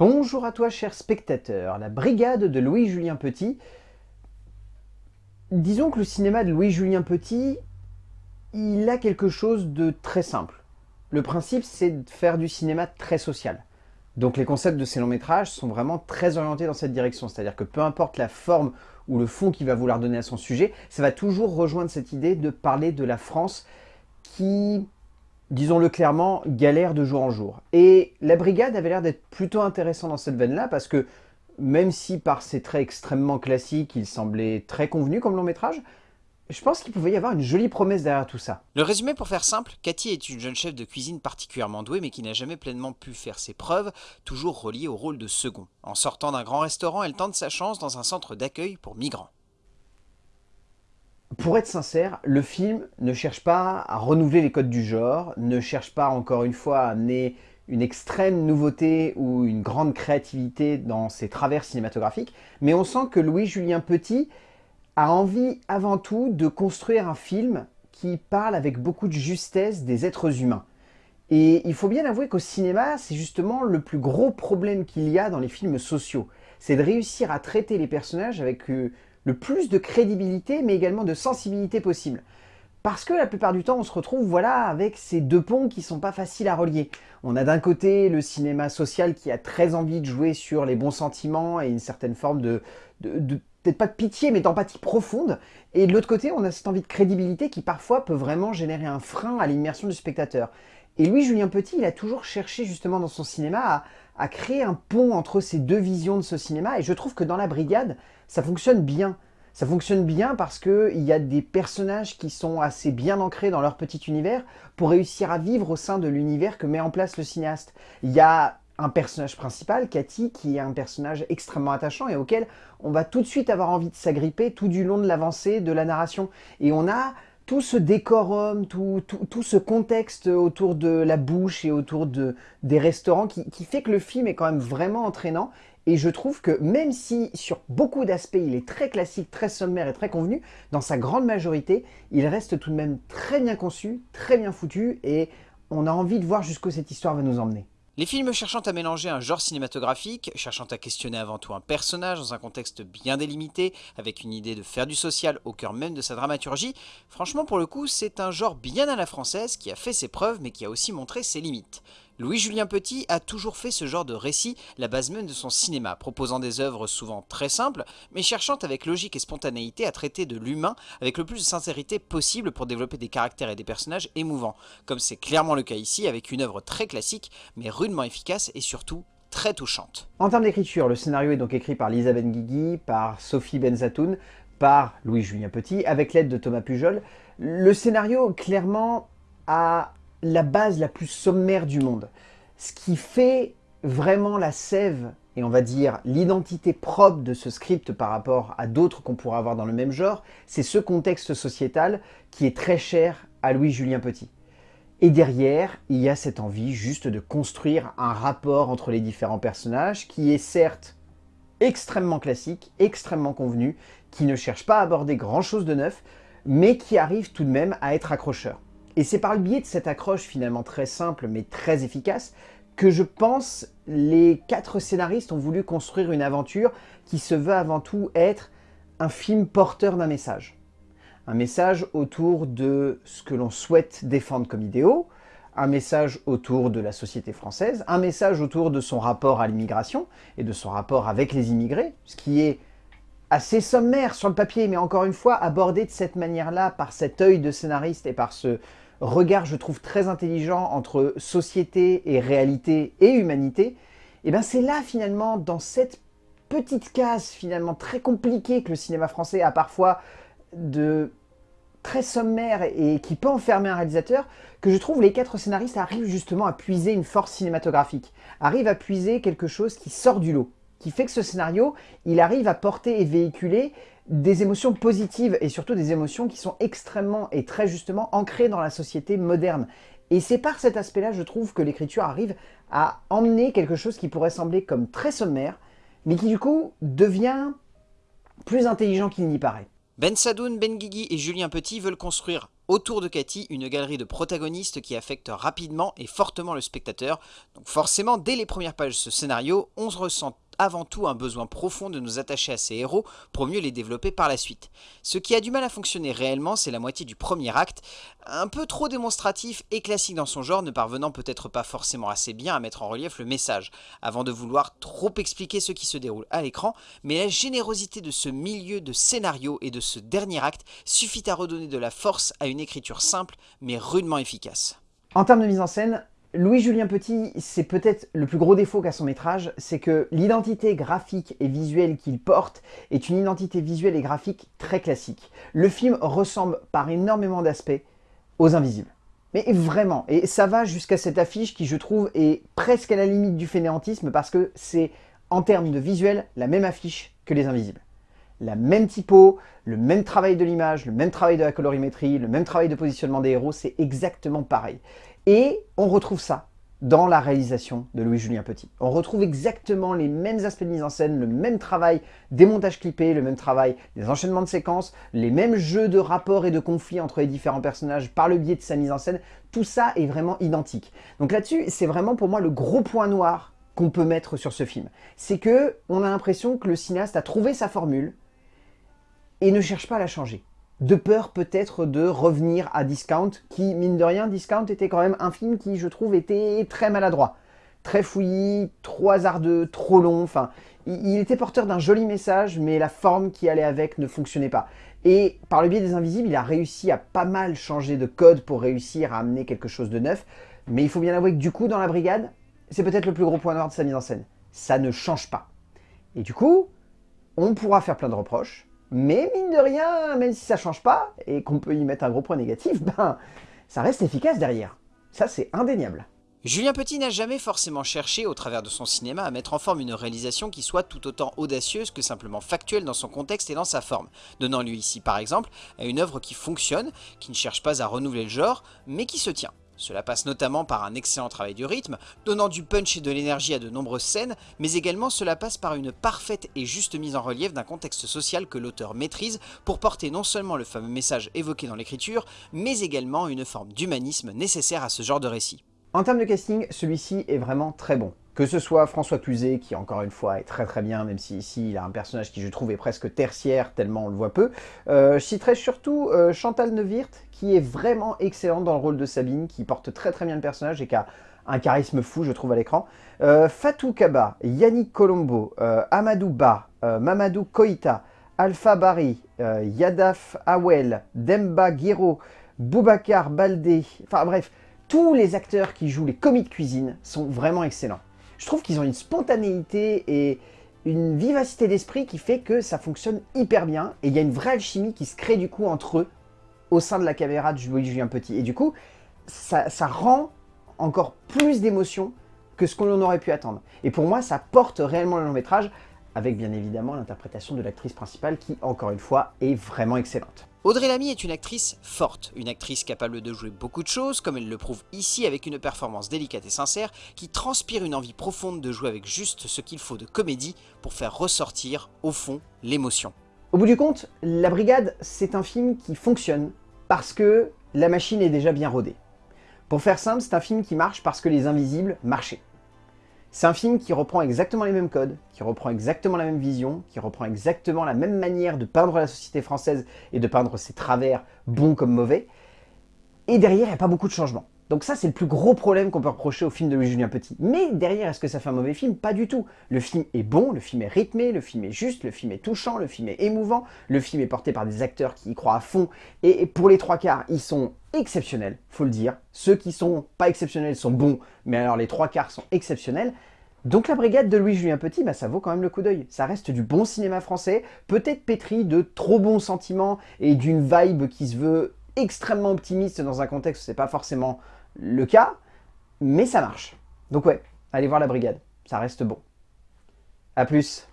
Bonjour à toi cher spectateur, la brigade de Louis-Julien Petit. Disons que le cinéma de Louis-Julien Petit, il a quelque chose de très simple. Le principe c'est de faire du cinéma très social. Donc les concepts de ces longs métrages sont vraiment très orientés dans cette direction, c'est-à-dire que peu importe la forme ou le fond qu'il va vouloir donner à son sujet, ça va toujours rejoindre cette idée de parler de la France qui disons-le clairement, galère de jour en jour. Et la brigade avait l'air d'être plutôt intéressant dans cette veine-là, parce que même si par ses traits extrêmement classiques, il semblait très convenu comme long métrage, je pense qu'il pouvait y avoir une jolie promesse derrière tout ça. Le résumé pour faire simple, Cathy est une jeune chef de cuisine particulièrement douée mais qui n'a jamais pleinement pu faire ses preuves, toujours reliée au rôle de second. En sortant d'un grand restaurant, elle tente sa chance dans un centre d'accueil pour migrants. Pour être sincère, le film ne cherche pas à renouveler les codes du genre, ne cherche pas encore une fois à amener une extrême nouveauté ou une grande créativité dans ses travers cinématographiques, mais on sent que Louis-Julien Petit a envie avant tout de construire un film qui parle avec beaucoup de justesse des êtres humains. Et il faut bien avouer qu'au cinéma, c'est justement le plus gros problème qu'il y a dans les films sociaux. C'est de réussir à traiter les personnages avec euh, le plus de crédibilité, mais également de sensibilité possible. Parce que la plupart du temps, on se retrouve voilà, avec ces deux ponts qui sont pas faciles à relier. On a d'un côté le cinéma social qui a très envie de jouer sur les bons sentiments et une certaine forme de, peut-être pas de pitié, mais d'empathie profonde. Et de l'autre côté, on a cette envie de crédibilité qui parfois peut vraiment générer un frein à l'immersion du spectateur. Et Louis-Julien Petit, il a toujours cherché justement dans son cinéma à, à créer un pont entre ces deux visions de ce cinéma. Et je trouve que dans La Brigade, ça fonctionne bien. Ça fonctionne bien parce qu'il y a des personnages qui sont assez bien ancrés dans leur petit univers pour réussir à vivre au sein de l'univers que met en place le cinéaste. Il y a un personnage principal, Cathy, qui est un personnage extrêmement attachant et auquel on va tout de suite avoir envie de s'agripper tout du long de l'avancée de la narration. Et on a tout ce décorum, tout, tout, ce contexte autour de la bouche et autour de, des restaurants qui, qui fait que le film est quand même vraiment entraînant et je trouve que même si sur beaucoup d'aspects il est très classique, très sommaire et très convenu, dans sa grande majorité, il reste tout de même très bien conçu, très bien foutu et on a envie de voir jusqu'où cette histoire va nous emmener. Les films cherchant à mélanger un genre cinématographique, cherchant à questionner avant tout un personnage dans un contexte bien délimité, avec une idée de faire du social au cœur même de sa dramaturgie, franchement pour le coup c'est un genre bien à la française qui a fait ses preuves mais qui a aussi montré ses limites. Louis-Julien Petit a toujours fait ce genre de récit la base même de son cinéma, proposant des œuvres souvent très simples, mais cherchant avec logique et spontanéité à traiter de l'humain avec le plus de sincérité possible pour développer des caractères et des personnages émouvants, comme c'est clairement le cas ici avec une œuvre très classique, mais rudement efficace et surtout très touchante. En termes d'écriture, le scénario est donc écrit par Lisa Benguigui, par Sophie Benzatoun, par Louis-Julien Petit, avec l'aide de Thomas Pujol. Le scénario, clairement, a la base la plus sommaire du monde. Ce qui fait vraiment la sève et on va dire l'identité propre de ce script par rapport à d'autres qu'on pourrait avoir dans le même genre, c'est ce contexte sociétal qui est très cher à Louis-Julien Petit. Et derrière, il y a cette envie juste de construire un rapport entre les différents personnages qui est certes extrêmement classique, extrêmement convenu, qui ne cherche pas à aborder grand chose de neuf, mais qui arrive tout de même à être accrocheur. Et c'est par le biais de cette accroche finalement très simple mais très efficace que je pense les quatre scénaristes ont voulu construire une aventure qui se veut avant tout être un film porteur d'un message. Un message autour de ce que l'on souhaite défendre comme idéaux, un message autour de la société française, un message autour de son rapport à l'immigration et de son rapport avec les immigrés, ce qui est assez sommaire sur le papier, mais encore une fois, abordé de cette manière-là, par cet œil de scénariste et par ce regard, je trouve, très intelligent entre société et réalité et humanité, et eh bien c'est là, finalement, dans cette petite case, finalement, très compliquée que le cinéma français a parfois de très sommaire et qui peut enfermer un réalisateur, que je trouve les quatre scénaristes arrivent justement à puiser une force cinématographique, arrivent à puiser quelque chose qui sort du lot qui fait que ce scénario, il arrive à porter et véhiculer des émotions positives et surtout des émotions qui sont extrêmement et très justement ancrées dans la société moderne. Et c'est par cet aspect-là, je trouve, que l'écriture arrive à emmener quelque chose qui pourrait sembler comme très sommaire, mais qui du coup devient plus intelligent qu'il n'y paraît. Ben Sadoun, Ben Guigui et Julien Petit veulent construire autour de Cathy une galerie de protagonistes qui affectent rapidement et fortement le spectateur. Donc forcément, dès les premières pages de ce scénario, on se ressent avant tout un besoin profond de nous attacher à ces héros pour mieux les développer par la suite. Ce qui a du mal à fonctionner réellement, c'est la moitié du premier acte, un peu trop démonstratif et classique dans son genre, ne parvenant peut-être pas forcément assez bien à mettre en relief le message, avant de vouloir trop expliquer ce qui se déroule à l'écran, mais la générosité de ce milieu de scénario et de ce dernier acte suffit à redonner de la force à une écriture simple mais rudement efficace. En termes de mise en scène, Louis-Julien Petit, c'est peut-être le plus gros défaut qu'a son métrage, c'est que l'identité graphique et visuelle qu'il porte est une identité visuelle et graphique très classique. Le film ressemble par énormément d'aspects aux Invisibles. Mais vraiment, et ça va jusqu'à cette affiche qui je trouve est presque à la limite du fainéantisme parce que c'est en termes de visuel la même affiche que les Invisibles. La même typo, le même travail de l'image, le même travail de la colorimétrie, le même travail de positionnement des héros, c'est exactement pareil. Et on retrouve ça dans la réalisation de Louis-Julien Petit. On retrouve exactement les mêmes aspects de mise en scène, le même travail des montages clippés, le même travail des enchaînements de séquences, les mêmes jeux de rapports et de conflits entre les différents personnages par le biais de sa mise en scène. Tout ça est vraiment identique. Donc là-dessus, c'est vraiment pour moi le gros point noir qu'on peut mettre sur ce film. C'est que on a l'impression que le cinéaste a trouvé sa formule et ne cherche pas à la changer de peur peut-être de revenir à Discount, qui, mine de rien, Discount était quand même un film qui, je trouve, était très maladroit. Très fouillis, trop hasardeux, trop long, enfin, il était porteur d'un joli message, mais la forme qui allait avec ne fonctionnait pas. Et par le biais des Invisibles, il a réussi à pas mal changer de code pour réussir à amener quelque chose de neuf, mais il faut bien avouer que du coup, dans la brigade, c'est peut-être le plus gros point noir de sa mise en scène. Ça ne change pas. Et du coup, on pourra faire plein de reproches, mais mine de rien, même si ça change pas, et qu'on peut y mettre un gros point négatif, ben, ça reste efficace derrière. Ça, c'est indéniable. Julien Petit n'a jamais forcément cherché, au travers de son cinéma, à mettre en forme une réalisation qui soit tout autant audacieuse que simplement factuelle dans son contexte et dans sa forme, donnant lui ici par exemple à une œuvre qui fonctionne, qui ne cherche pas à renouveler le genre, mais qui se tient. Cela passe notamment par un excellent travail du rythme, donnant du punch et de l'énergie à de nombreuses scènes, mais également cela passe par une parfaite et juste mise en relief d'un contexte social que l'auteur maîtrise pour porter non seulement le fameux message évoqué dans l'écriture, mais également une forme d'humanisme nécessaire à ce genre de récit. En termes de casting, celui-ci est vraiment très bon. Que ce soit François Cluzet, qui encore une fois est très très bien, même si ici il a un personnage qui je trouve est presque tertiaire, tellement on le voit peu. Euh, je citerai surtout euh, Chantal Neuwirth, qui est vraiment excellente dans le rôle de Sabine, qui porte très très bien le personnage et qui a un charisme fou, je trouve, à l'écran. Euh, Fatou Kaba, Yannick Colombo, Amadou Ba, Mamadou Koïta, Alpha Bari, Yadaf Awel, Demba Guiro, Boubacar Baldé, enfin bref, tous les acteurs qui jouent les commis de cuisine sont vraiment excellents je trouve qu'ils ont une spontanéité et une vivacité d'esprit qui fait que ça fonctionne hyper bien et il y a une vraie alchimie qui se crée du coup entre eux au sein de la caméra de Julien Petit. Et du coup, ça, rend encore plus d'émotion que ce qu'on aurait pu attendre. Et pour moi, ça porte réellement le long métrage, avec bien évidemment l'interprétation de l'actrice principale qui, encore une fois, est vraiment excellente. Audrey Lamy est une actrice forte, une actrice capable de jouer beaucoup de choses, comme elle le prouve ici avec une performance délicate et sincère, qui transpire une envie profonde de jouer avec juste ce qu'il faut de comédie pour faire ressortir, au fond, l'émotion. Au bout du compte, La Brigade, c'est un film qui fonctionne parce que la machine est déjà bien rodée. Pour faire simple, c'est un film qui marche parce que les invisibles marchaient. C'est un film qui reprend exactement les mêmes codes, qui reprend exactement la même vision, qui reprend exactement la même manière de peindre la société française et de peindre ses travers, bons comme mauvais. Et derrière, il n'y a pas beaucoup de changements. Donc ça, c'est le plus gros problème qu'on peut reprocher au film de Louis-Julien Petit. Mais derrière, est-ce que ça fait un mauvais film? Pas du tout. Le film est bon, le film est rythmé, le film est juste, le film est touchant, le film est émouvant, le film est porté par des acteurs qui y croient à fond. Et pour les trois quarts, ils sont exceptionnels, faut le dire. Ceux qui sont pas exceptionnels sont bons, mais alors les trois quarts sont exceptionnels. Donc la brigade de Louis-Julien Petit, bah, ça vaut quand même le coup d'œil. Ça reste du bon cinéma français, peut-être pétri de trop bons sentiments et d'une vibe qui se veut extrêmement optimiste dans un contexte où c'est pas forcément le cas, mais ça marche. Donc ouais, allez voir la brigade, ça reste bon. A plus